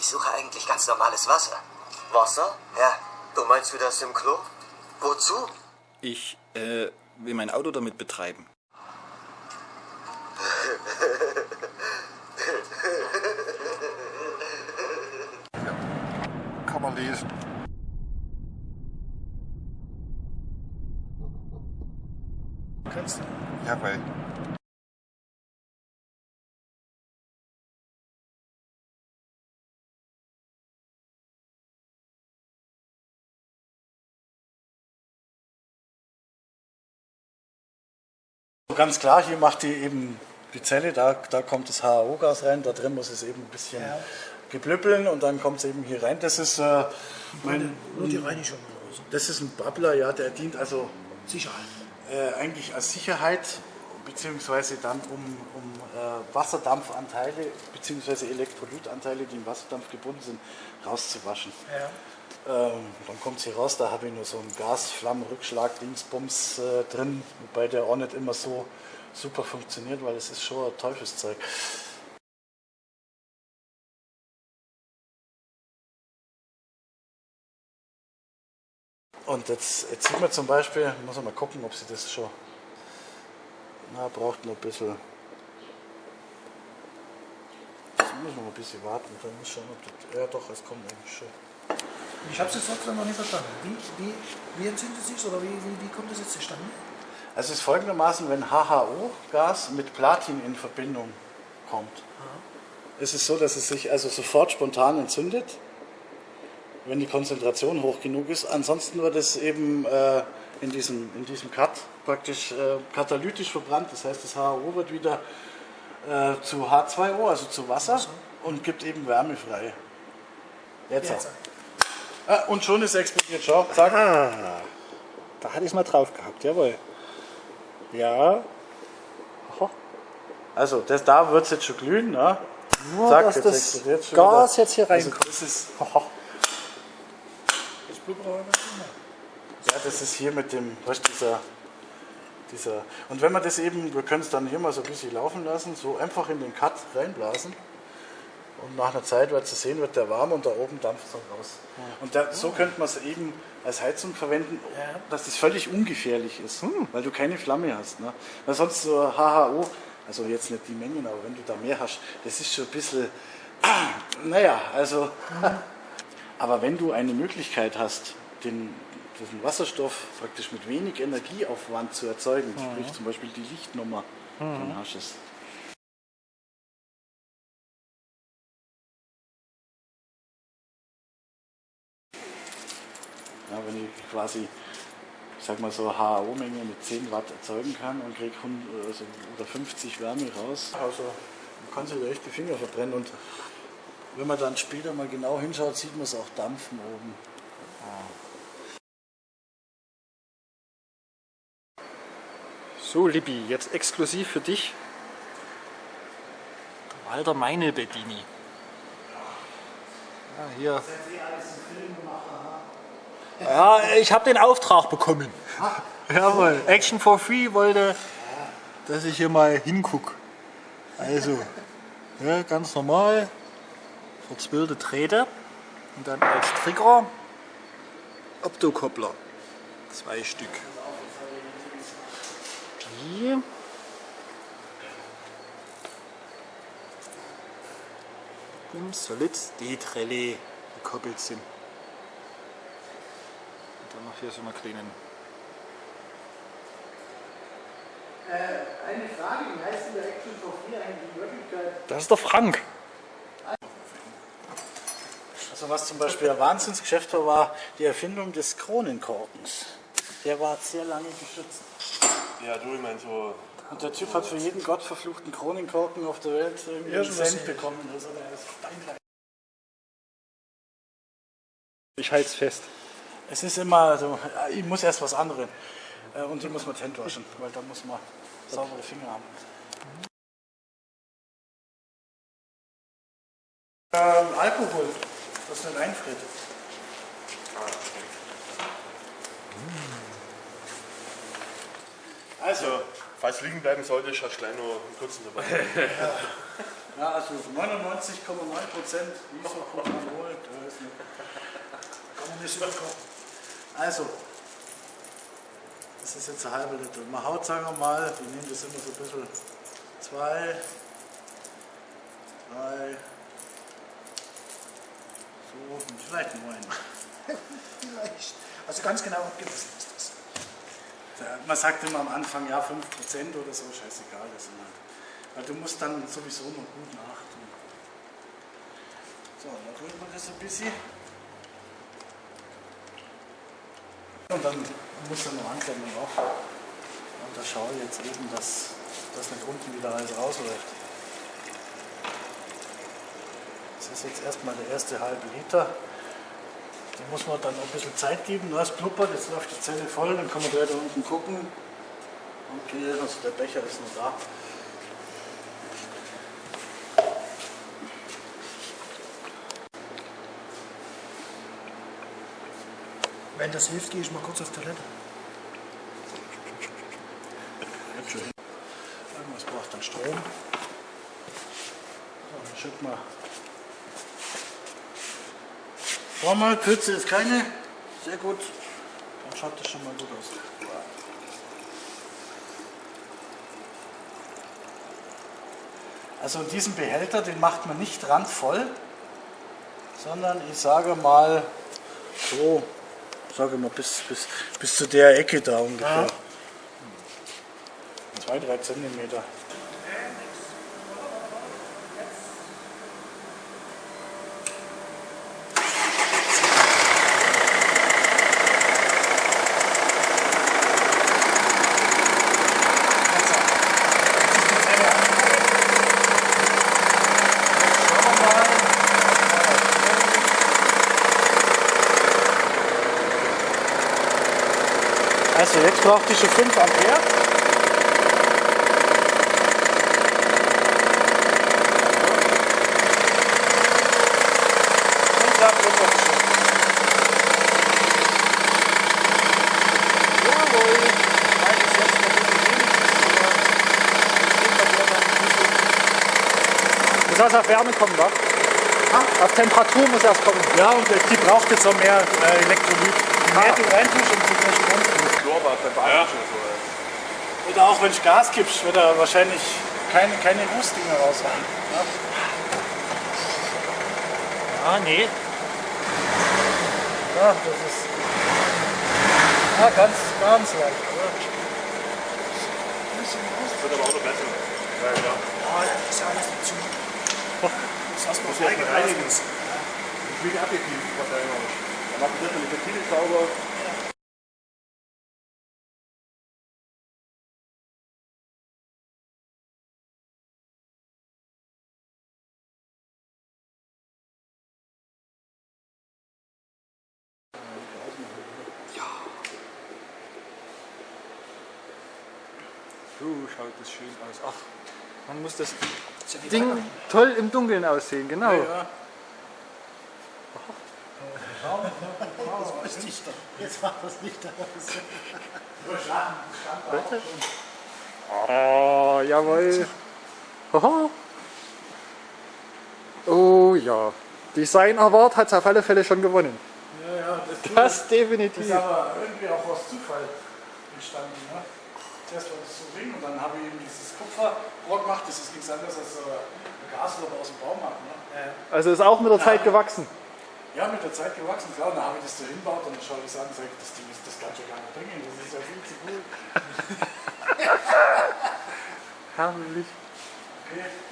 ich suche eigentlich ganz normales Wasser. Wasser? Ja, Du meinst wie das im Klo? Wozu? Ich äh, will mein Auto damit betreiben. Kann man lesen. Kannst du? Jawohl. Ganz klar, hier macht die eben die Zelle, da, da kommt das HAO-Gas rein, da drin muss es eben ein bisschen geblüppeln und dann kommt es eben hier rein. Das ist, äh, mein, Nur die Reinigung. Das ist ein Bubbler, ja, der dient also Sicherheit. äh, eigentlich als Sicherheit, beziehungsweise dann um, um äh, Wasserdampfanteile, beziehungsweise Elektrolytanteile, die im Wasserdampf gebunden sind, rauszuwaschen. Ja. Ähm, dann kommt sie raus, da habe ich nur so einen Gasflammenrückschlag, Dingsbums äh, drin, wobei der auch nicht immer so super funktioniert, weil es ist schon ein Teufelszeug. Und jetzt, jetzt sieht man zum Beispiel, muss man mal gucken, ob sie das schon, na, braucht noch ein bisschen, jetzt muss man ein bisschen warten, dann muss schauen, ob das, ja doch, es kommt eigentlich schon. Ich habe es jetzt trotzdem noch nicht verstanden. Wie, wie, wie entzündet sich oder wie, wie, wie kommt das jetzt zustande? Also es ist folgendermaßen, wenn HHO-Gas mit Platin in Verbindung kommt, ist es so, dass es sich also sofort spontan entzündet, wenn die Konzentration hoch genug ist. Ansonsten wird es eben äh, in, diesem, in diesem Cut praktisch äh, katalytisch verbrannt. Das heißt, das HHO wird wieder äh, zu H2O, also zu Wasser, und gibt eben Wärme frei. Jetzt, Jetzt. auch. Ah, und schon ist es explodiert. Schau, zack. Ah, da hatte ich es mal drauf gehabt, jawohl. Ja, Also das, da wird es jetzt schon glühen. Ne? nur Zack, dass jetzt das schon Gas wieder. jetzt hier Also reinkommt. das ist, Das nicht mehr. ja, das ist hier mit dem, weißt, dieser, dieser. Und wenn man das eben, wir können es dann hier mal so ein bisschen laufen lassen, so einfach in den Cut reinblasen. Und nach einer Zeit wird es sehen, wird der warm und da oben dampft es dann raus. Und da, so könnte man es eben als Heizung verwenden, dass das völlig ungefährlich ist, weil du keine Flamme hast. Ne? Weil sonst so HHO, also jetzt nicht die Mengen, aber wenn du da mehr hast, das ist schon ein bisschen, naja, also, aber wenn du eine Möglichkeit hast, den, diesen Wasserstoff praktisch mit wenig Energieaufwand zu erzeugen, sprich zum Beispiel die Lichtnummer, dann hast du es. Ja, wenn ich quasi, ich sag mal so HAO-Menge mit 10 Watt erzeugen kann und kriege also, oder 50 Wärme raus, also man kann sich da echt die Finger verbrennen und wenn man dann später mal genau hinschaut, sieht man es auch dampfen oben. So, Libby, jetzt exklusiv für dich. Walter Meine Bedini. Ja, hier. Ja, ich habe den Auftrag bekommen. Jawohl, Action for Free wollte, dass ich hier mal hinguck. Also, ja, ganz normal, verzwirlte Drähte und dann als Trigger Optokoppler. Zwei Stück. Die im Solid D-Relais gekoppelt sind. Dann noch hier so eine kleinen Eine Frage, wie heißt denn der Action for Free eigentlich in Wirklichkeit? Das ist der Frank. Also was zum Beispiel ein Wahnsinnsgeschäft war, war die Erfindung des Kronenkorkens. Der war sehr lange geschützt. Ja, du, ich meine so. Und der Typ hat für jeden gottverfluchten Kronenkorken auf der Welt irgendwie einen Cent bekommen. Also der ist steinreich. Ich halte es fest. Es ist immer so, ich muss erst was anderes. Äh, Und die muss man Hände waschen, weil da muss man saubere Finger haben. Ähm, Alkohol, das nicht einfriert. Also, falls liegen bleiben sollte, du gleich noch einen kurzen dabei. Ja, also 99,9% Isopropanol, da ist eine Kann man nicht überkommen. Also, das ist jetzt ein halber Liter. Man haut, sagen wir mal, wir nehmen das immer so ein bisschen, zwei, drei, so, und vielleicht neun. Vielleicht. Also ganz genau abgemessen ist das. Da- Man sagt immer am Anfang, ja, 5% oder so, scheißegal, das sind halt. Weil du musst dann sowieso noch gut nachtun. So, dann rührt man das ein bisschen. Und dann muss er noch noch auf. Und da schaue ich jetzt eben, dass das nicht unten wieder alles rausläuft. Das ist jetzt erstmal der erste halbe Liter. Da muss man dann auch ein bisschen Zeit geben. Du hast blubbert, jetzt läuft die Zelle voll, dann kann man gleich da unten gucken. Okay, also der Becher ist noch da. Wenn das hilft, gehe ich mal kurz auf Toilette. Irgendwas braucht dann Strom. So, wir. Schau mal, Kürze ist keine. Sehr gut. Dann schaut das schon mal gut aus. Also diesen Behälter, den macht man nicht randvoll, sondern ich sage mal so, sage mal bis, bis, bis zu der Ecke da ungefähr. Zwei, drei Zentimeter. Also jetzt braucht die schon 5 Ampere. Und da blubbert es schon. Jawohl. Ist jetzt ein bisschen das auf Wärme kommen, wa? Auf Temperatur muss erst kommen. Ja, und die braucht jetzt auch mehr äh, Elektrolyt. Je mehr du reintust, umso mehr Strom schon so. Oder auch wenn du Gas gibst, wird er wahrscheinlich keine, keine Rußdinger raushauen. Ja? Ah, nee. Ja, das ist. Ja, ganz, ganz leicht. Oder? Wird aber auch noch besser. Ja, klar. Ja, das ist alles dazu. Das hast du ja freigeblasen. reinigen. Ich will abgekühlt, was da immer. Dann macht man die Ventile sauber. So schaut das schön aus. Ach, man muss das Ding toll im Dunkeln aussehen, genau. Ja. Das nicht da. Jetzt macht das nicht aus. Ah, jawohl. Oh ja. Design Award hat es auf alle Fälle schon gewonnen. Ja, ja, das, Das das definitiv. ist aber irgendwie auch aus Zufall entstanden. Ne? Das so Ring und dann habe ich eben dieses Kupferrohr gemacht. Das ist nichts anderes als ein Gasloch aus dem Baumarkt. Ne? Also ist auch mit der Zeit gewachsen. Ja, mit der Zeit gewachsen, klar. Und dann habe ich das so hinbaut und dann schaue ich es an und sage, das Ding ist, das kann schon gar nicht bringen. Das ist ja viel zu gut. Herrlich. Okay.